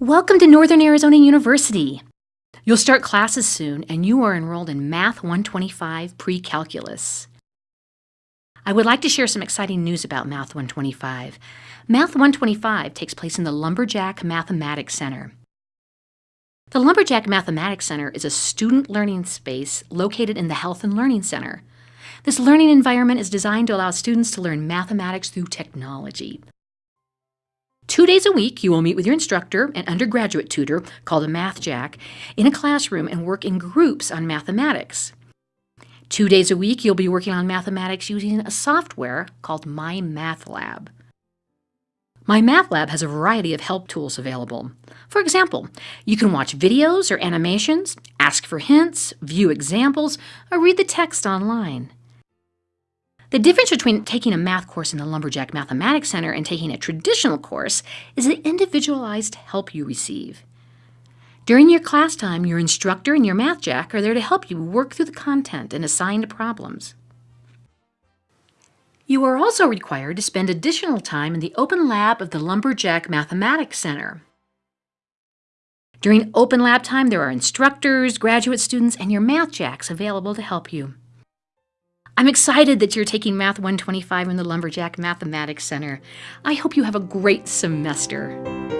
Welcome to Northern Arizona University. You'll start classes soon and you are enrolled in Math 125 Pre-Calculus. I would like to share some exciting news about Math 125. Math 125 takes place in the Lumberjack Mathematics Center. The Lumberjack Mathematics Center is a student learning space located in the Health and Learning Center. This learning environment is designed to allow students to learn mathematics through technology. Two days a week, you will meet with your instructor and undergraduate tutor, called a Math Jack, in a classroom and work in groups on mathematics. Two days a week, you'll be working on mathematics using a software called My Math Lab. My Math Lab has a variety of help tools available. For example, you can watch videos or animations, ask for hints, view examples, or read the text online. The difference between taking a math course in the Lumberjack Mathematics Center and taking a traditional course is the individualized help you receive. During your class time, your instructor and your math jack are there to help you work through the content and assigned problems. You are also required to spend additional time in the open lab of the Lumberjack Mathematics Center. During open lab time, there are instructors, graduate students, and your math jacks available to help you. I'm excited that you're taking Math 125 in the Lumberjack Mathematics Center. I hope you have a great semester.